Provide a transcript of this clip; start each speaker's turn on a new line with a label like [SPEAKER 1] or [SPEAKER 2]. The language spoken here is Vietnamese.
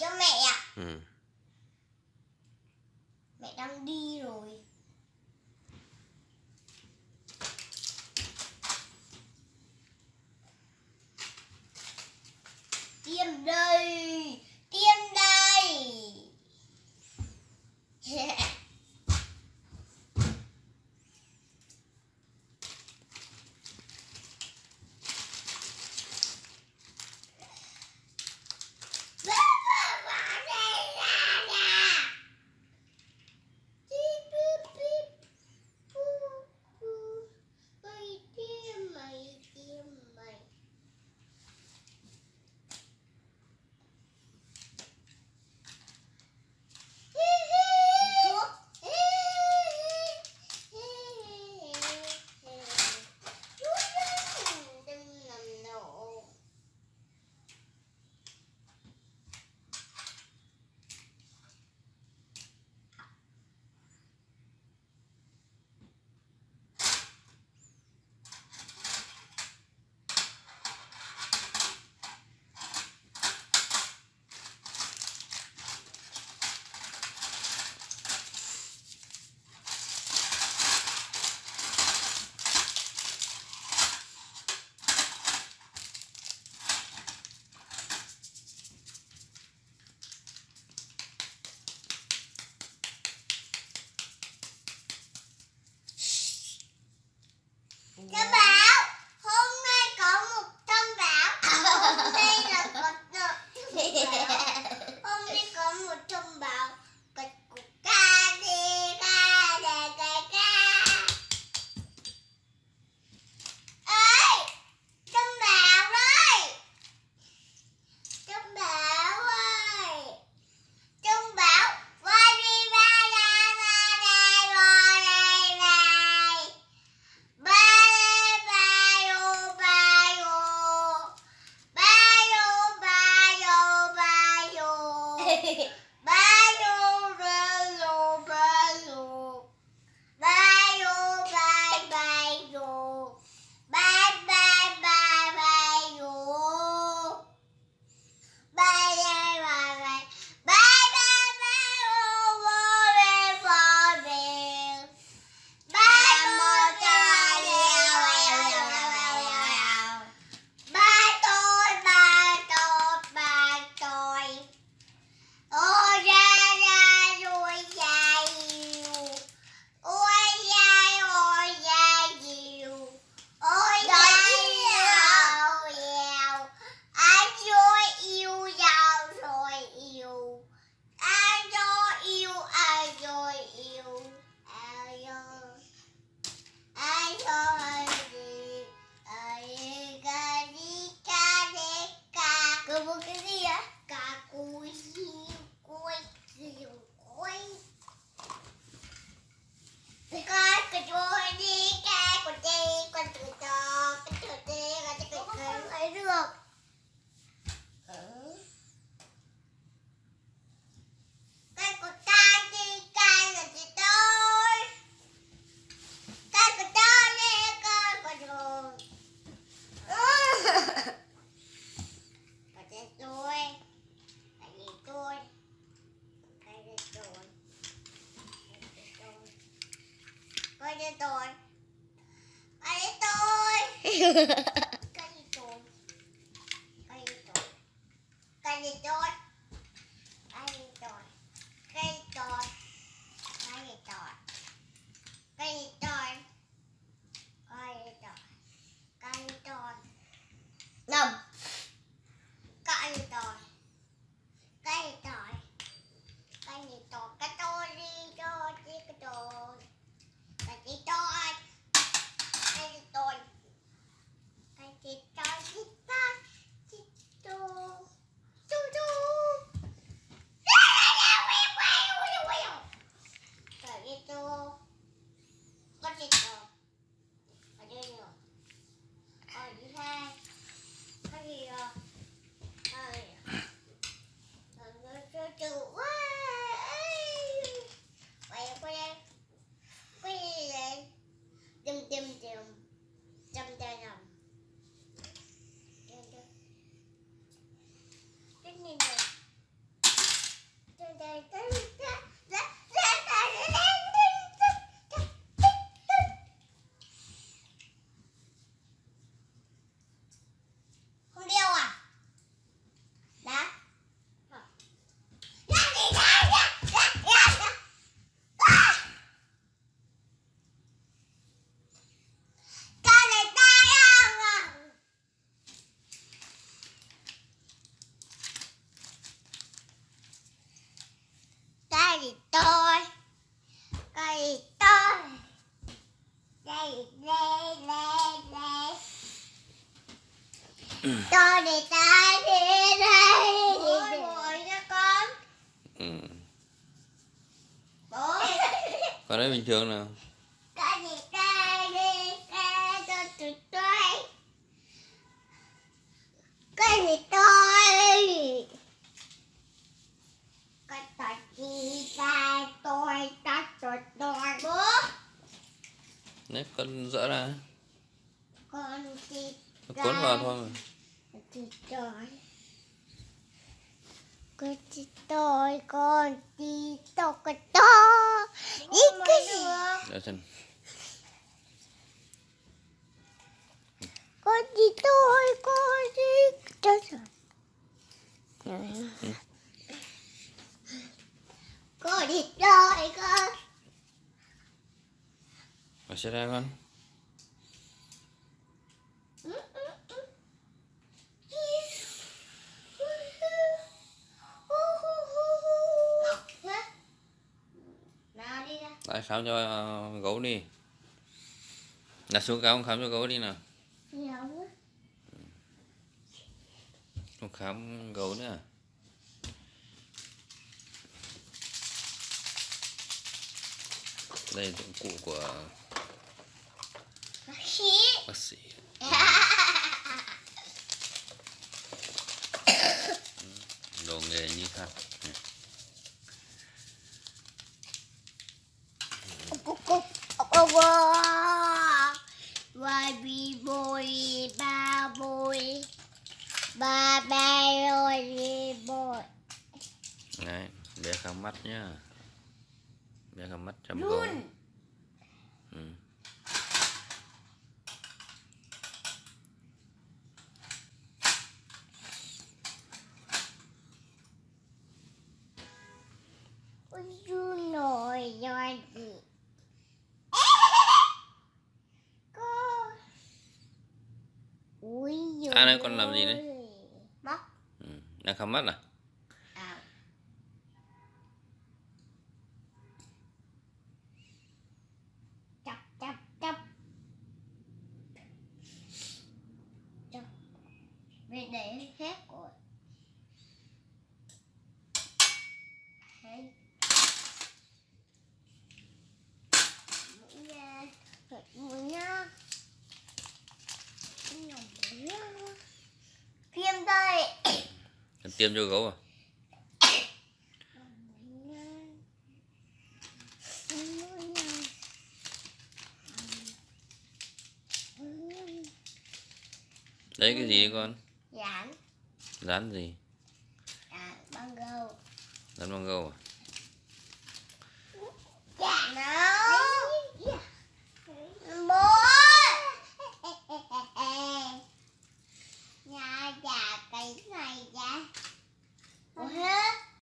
[SPEAKER 1] Cho
[SPEAKER 2] mẹ. tôi. Bà đi tôi. cho để ta đi đây bố bố nha con.
[SPEAKER 1] Ừ.
[SPEAKER 2] bố.
[SPEAKER 1] Con đấy bình thường nào.
[SPEAKER 2] Cái gì cái đi cái cho tụi tôi. Cái gì tôi? Cái tụi chị cái tôi cái tụi tôi. Bố.
[SPEAKER 1] Đấy con dỡ ra.
[SPEAKER 2] Con
[SPEAKER 1] Con cuốn vào thôi mà
[SPEAKER 2] chị tôi con chị tôi con chị tôi con tôi đi cái gì
[SPEAKER 1] để xem
[SPEAKER 2] con chị tôi con chị tôi con đi tôi con
[SPEAKER 1] Mở xe ra con
[SPEAKER 2] nào đi ra
[SPEAKER 1] lại khám cho ờ, gấu đi. Đặt xuống cao khám cho gấu đi nào. Không khám gấu nữa à? đây là dụng cụ của
[SPEAKER 2] khí
[SPEAKER 1] bác sĩ. Đồ nghề như thật mắt nhá. Bé khám mắt chăm gấu
[SPEAKER 2] luôn
[SPEAKER 1] ừ.
[SPEAKER 2] chú nổi rồi gì cô. Ui
[SPEAKER 1] À, con làm gì đấy?
[SPEAKER 2] móc.
[SPEAKER 1] Ừ. đang khám mắt à
[SPEAKER 2] để hết rồi. Đấy. Mũi nha mũi nha Tiêm đây.
[SPEAKER 1] Cần tiêm cho gấu à? Đấy cái gì đấy con? rán gì?
[SPEAKER 2] À, băng gâu.
[SPEAKER 1] Rán băng gâu à?
[SPEAKER 2] Yeah.